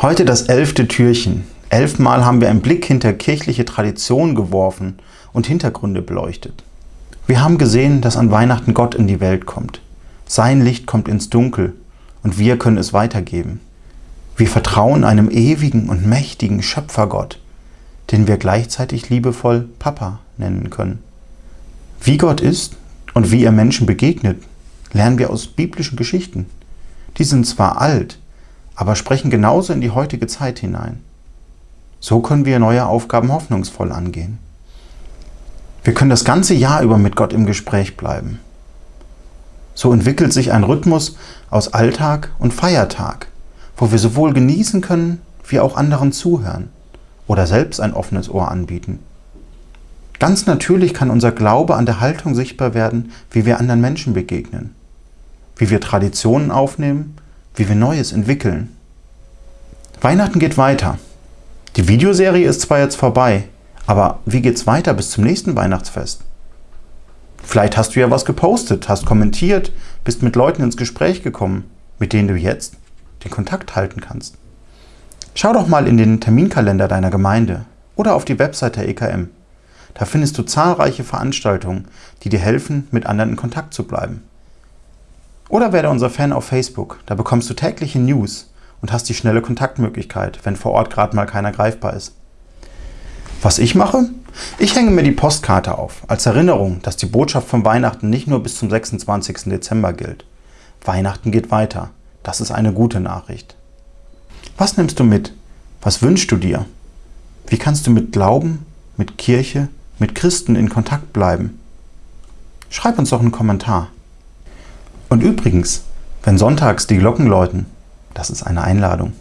Heute das elfte Türchen. Elfmal haben wir einen Blick hinter kirchliche Tradition geworfen und Hintergründe beleuchtet. Wir haben gesehen, dass an Weihnachten Gott in die Welt kommt. Sein Licht kommt ins Dunkel und wir können es weitergeben. Wir vertrauen einem ewigen und mächtigen Schöpfergott, den wir gleichzeitig liebevoll Papa nennen können. Wie Gott ist und wie er Menschen begegnet, lernen wir aus biblischen Geschichten. Die sind zwar alt, aber sprechen genauso in die heutige Zeit hinein. So können wir neue Aufgaben hoffnungsvoll angehen. Wir können das ganze Jahr über mit Gott im Gespräch bleiben. So entwickelt sich ein Rhythmus aus Alltag und Feiertag, wo wir sowohl genießen können, wie auch anderen zuhören oder selbst ein offenes Ohr anbieten. Ganz natürlich kann unser Glaube an der Haltung sichtbar werden, wie wir anderen Menschen begegnen, wie wir Traditionen aufnehmen wie wir Neues entwickeln. Weihnachten geht weiter. Die Videoserie ist zwar jetzt vorbei, aber wie geht's weiter bis zum nächsten Weihnachtsfest? Vielleicht hast du ja was gepostet, hast kommentiert, bist mit Leuten ins Gespräch gekommen, mit denen du jetzt den Kontakt halten kannst. Schau doch mal in den Terminkalender deiner Gemeinde oder auf die Website der EKM. Da findest du zahlreiche Veranstaltungen, die dir helfen, mit anderen in Kontakt zu bleiben. Oder werde unser Fan auf Facebook, da bekommst du tägliche News und hast die schnelle Kontaktmöglichkeit, wenn vor Ort gerade mal keiner greifbar ist. Was ich mache? Ich hänge mir die Postkarte auf, als Erinnerung, dass die Botschaft von Weihnachten nicht nur bis zum 26. Dezember gilt. Weihnachten geht weiter. Das ist eine gute Nachricht. Was nimmst du mit? Was wünschst du dir? Wie kannst du mit Glauben, mit Kirche, mit Christen in Kontakt bleiben? Schreib uns doch einen Kommentar. Und übrigens, wenn sonntags die Glocken läuten, das ist eine Einladung.